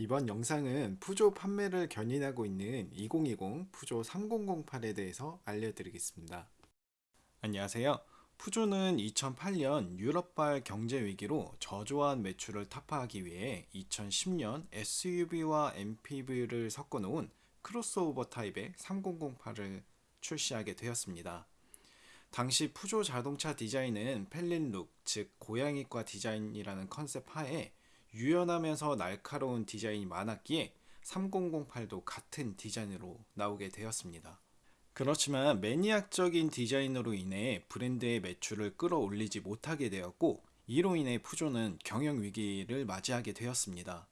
이번 영상은 푸조 판매를 견인하고 있는 2020 푸조 3008에 대해서 알려드리겠습니다. 안녕하세요. 푸조는 2008년 유럽발 경제위기로 저조한 매출을 타파하기 위해 2010년 SUV와 MPV를 섞어놓은 크로스오버 타입의 3008을 출시하게 되었습니다. 당시 푸조 자동차 디자인은 feline look, 즉 고양이과 디자인이라는 컨셉 하에 유연하면서 날카로운 디자인이 많았기에 3008도 같은 디자인으로 나오게 되었습니다. 그렇지만 매니악적인 디자인으로 인해 브랜드의 매출을 끌어올리지 못하게 되었고 이로 인해 푸조는 경영위기를 맞이하게 되었습니다.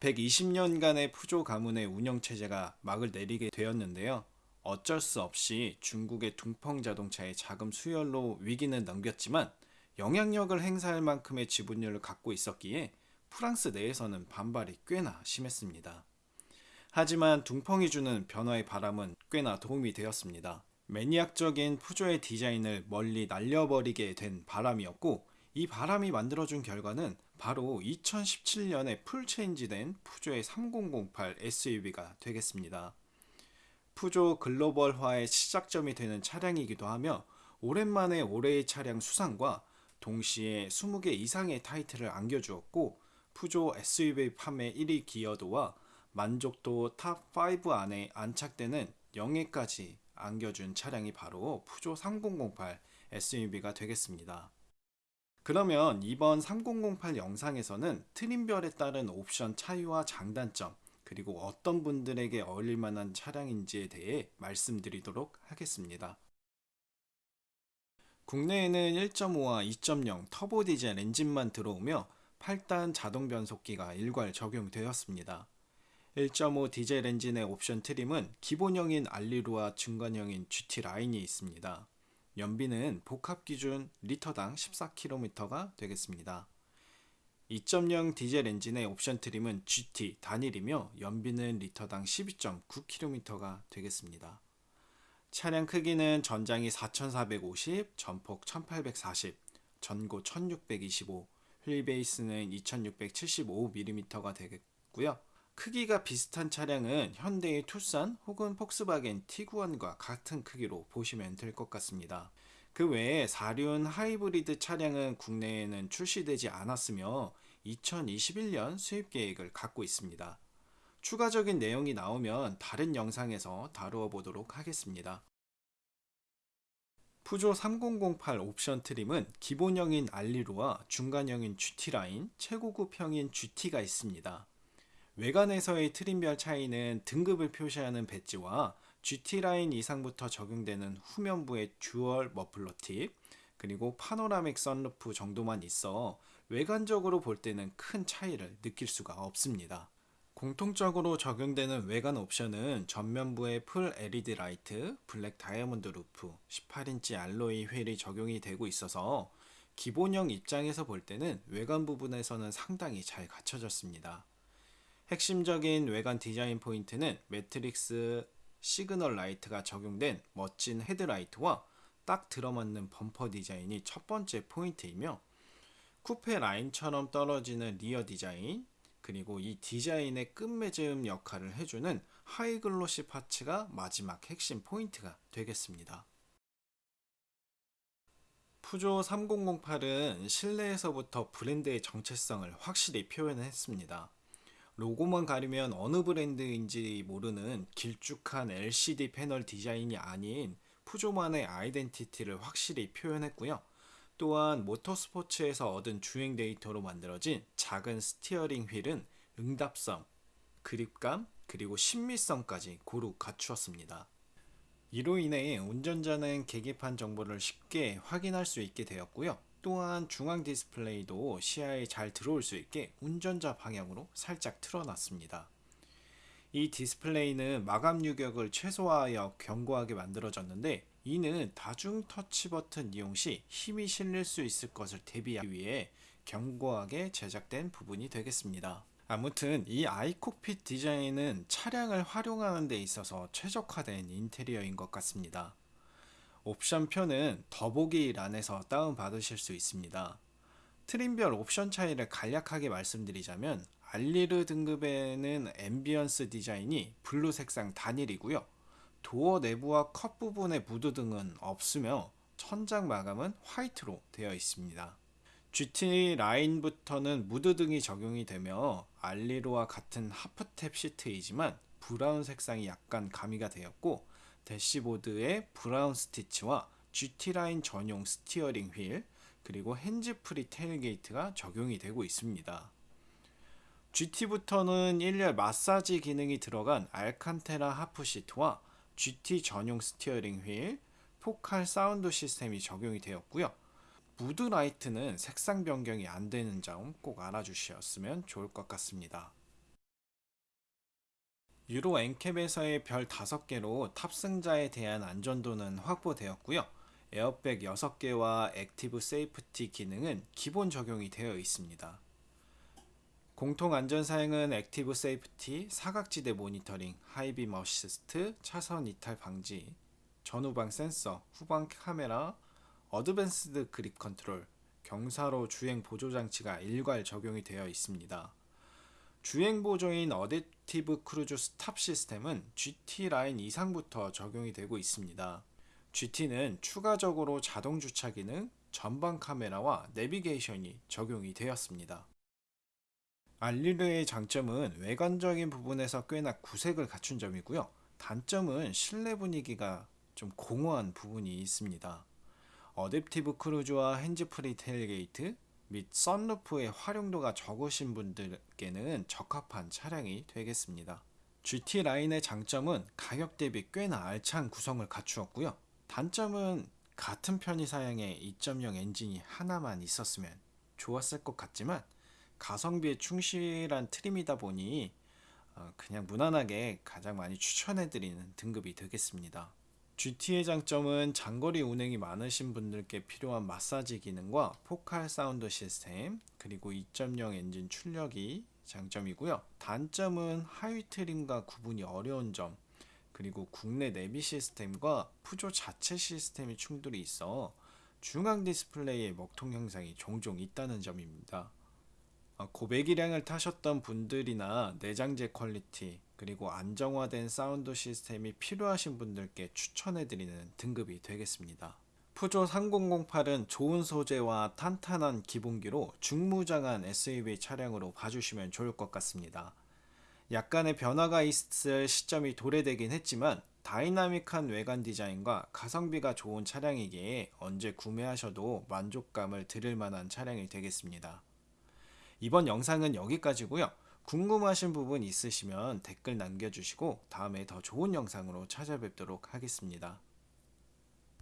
120년간의 푸조 가문의 운영체제가 막을 내리게 되었는데요. 어쩔 수 없이 중국의 둥펑 자동차의 자금 수혈로 위기는 넘겼지만 영향력을 행사할 만큼의 지분율을 갖고 있었기에 프랑스 내에서는 반발이 꽤나 심했습니다. 하지만 둥펑이 주는 변화의 바람은 꽤나 도움이 되었습니다. maniac적인 푸조의 디자인을 멀리 날려버리게 된 바람이었고 이 바람이 만들어준 결과는 바로 2017년에 full change된 푸조의 3008 SUV가 되겠습니다. 푸조 글로벌화의 시작점이 되는 차량이기도 하며 오랜만에 올해의 차량 수상과 동시에 20개 이상의 타이틀을 안겨주었고 푸조 SUV 판매 1위 기여도와 만족도 top 5 안에 안착되는 영예까지 안겨준 차량이 바로 푸조 3008 SUV가 되겠습니다. 그러면 이번 3008 영상에서는 트림별에 따른 옵션 차이와 장단점 그리고 어떤 분들에게 어울릴 만한 차량인지에 대해 말씀드리도록 하겠습니다. 국내에는 1.5와 2.0 터보 디젤 엔진만 들어오며 8단 자동 변속기가 일괄 적용되었습니다. 1.5 디젤 엔진의 옵션 트림은 기본형인 Allure와 중간형인 GT 라인이 있습니다. 연비는 복합 기준 리터당 14km가 되겠습니다. 2.0 디젤 엔진의 옵션 트림은 GT 단일이며 연비는 리터당 12.9km가 되겠습니다. 차량 크기는 전장이 4450, 전폭 1840, 전고 1625, 휠 베이스는 2675mm가 되겠고요. 크기가 비슷한 차량은 현대의 투싼 혹은 폭스바겐 티구안과 같은 크기로 보시면 될 것 같습니다. 그 외에 4륜 하이브리드 차량은 국내에는 출시되지 않았으며 2021년 수입 계획을 갖고 있습니다. 추가적인 내용이 나오면 다른 영상에서 다루어 보도록 하겠습니다. 푸조 3008 옵션 트림은 기본형인 Allure와 중간형인 GT라인, 최고급형인 GT가 있습니다. 외관에서의 트림별 차이는 등급을 표시하는 배지와 GT라인 이상부터 적용되는 후면부의 dual 머플러 팁, 그리고 panoramic 선루프 정도만 있어 외관적으로 볼 때는 큰 차이를 느낄 수가 없습니다. 공통적으로 적용되는 외관 옵션은 전면부에 full LED light, black diamond roof, 18인치 alloy wheel이 적용이 되고 있어서 기본형 입장에서 볼 때는 외관 부분에서는 상당히 잘 갖춰졌습니다. 핵심적인 외관 디자인 포인트는 matrix signal light가 적용된 멋진 헤드라이트와 딱 들어맞는 범퍼 디자인이 첫 번째 포인트이며 쿠페 라인처럼 떨어지는 rear 디자인 그리고 이 디자인의 끝맺음 역할을 해주는 high glossy parts가 마지막 핵심 포인트가 되겠습니다. 푸조 3008은 실내에서부터 브랜드의 정체성을 확실히 표현했습니다. 로고만 가리면 어느 브랜드인지 모르는 길쭉한 LCD 패널 디자인이 아닌 푸조만의 아이덴티티를 확실히 표현했고요. 또한 모터스포츠에서 얻은 주행 데이터로 만들어진 작은 steering wheel은 응답성, grip감, 그리고 심미성까지 고루 갖추었습니다. 이로 인해 운전자는 계기판 정보를 쉽게 확인할 수 있게 되었고요. 또한 중앙 디스플레이도 시야에 잘 들어올 수 있게 운전자 방향으로 살짝 틀어놨습니다. 이 디스플레이는 마감 유격을 최소화하여 견고하게 만들어졌는데 이는 다중 터치 버튼 이용 시 힘이 실릴 수 있을 것을 대비하기 위해 견고하게 제작된 부분이 되겠습니다. 아무튼 이 i-Cockpit 디자인은 차량을 활용하는 데 있어서 최적화된 인테리어인 것 같습니다. 옵션표는 더보기 란에서 다운받으실 수 있습니다. 트림별 옵션 차이를 간략하게 말씀드리자면 Allure 등급에는 ambience 디자인이 블루 색상 단일이고요. 도어 내부와 컵 부분의 무드등은 없으며 천장 마감은 화이트로 되어 있습니다. GT 라인부터는 무드등이 적용이 되며 Allure와 같은 half TEP 시트이지만 브라운 색상이 약간 가미가 되었고 대시보드에 브라운 stitch와 GT 라인 전용 steering wheel 그리고 hands-free tailgate가 적용이 되고 있습니다. GT부터는 1열 마사지 기능이 들어간 Alcantara half 시트와 GT 전용 steering wheel, Focal 사운드 시스템이 적용이 되었고요. mood light는 색상 변경이 안 되는 점 꼭 알아주셨으면 좋을 것 같습니다. Euro NCAP에서의 별 5개로 탑승자에 대한 안전도는 확보되었고요. 에어백 6개와 active safety 기능은 기본 적용이 되어 있습니다. 공통 안전 사양은 active safety, 사각지대 모니터링, high beam assist, 차선 이탈 방지, 전후방 센서, 후방 카메라, advanced grip control, 경사로 주행 보조 장치가 일괄 적용이 되어 있습니다. 주행 보조인 adaptive cruise stop system은 GT 라인 이상부터 적용이 되고 있습니다. GT는 추가적으로 자동 주차 기능, 전방 카메라와 내비게이션이 적용이 되었습니다. Allure의 장점은 외관적인 부분에서 꽤나 구색을 갖춘 점이고요. 단점은 실내 분위기가 좀 공허한 부분이 있습니다. adaptive cruise와 hands-free tailgate 및 선루프의 활용도가 적으신 분들께는 적합한 차량이 되겠습니다. GT 라인의 장점은 가격 대비 꽤나 알찬 구성을 갖추었고요. 단점은 같은 편의 사양의 2.0 엔진이 하나만 있었으면 좋았을 것 같지만 가성비에 충실한 트림이다 보니 어, 그냥 무난하게 가장 많이 추천해드리는 등급이 되겠습니다. GT의 장점은 장거리 운행이 많으신 분들께 필요한 마사지 기능과 포칼 사운드 시스템 그리고 2.0 엔진 출력이 장점이고요. 단점은 하위 트림과 구분이 어려운 점 그리고 국내 내비 시스템과 푸조 자체 시스템이 충돌이 있어 중앙 디스플레이의 먹통 현상이 종종 있다는 점입니다. 어, 고배기량을 타셨던 분들이나 내장재 퀄리티 그리고 안정화된 사운드 시스템이 필요하신 분들께 추천해드리는 등급이 되겠습니다. 푸조 3008은 좋은 소재와 탄탄한 기본기로 중무장한 SUV 차량으로 봐주시면 좋을 것 같습니다. 약간의 변화가 있을 시점이 도래되긴 했지만 다이나믹한 외관 디자인과 가성비가 좋은 차량이기에 언제 구매하셔도 만족감을 드릴 만한 차량이 되겠습니다. 이번 영상은 여기까지고요. 궁금하신 부분 있으시면 댓글 남겨주시고 다음에 더 좋은 영상으로 찾아뵙도록 하겠습니다.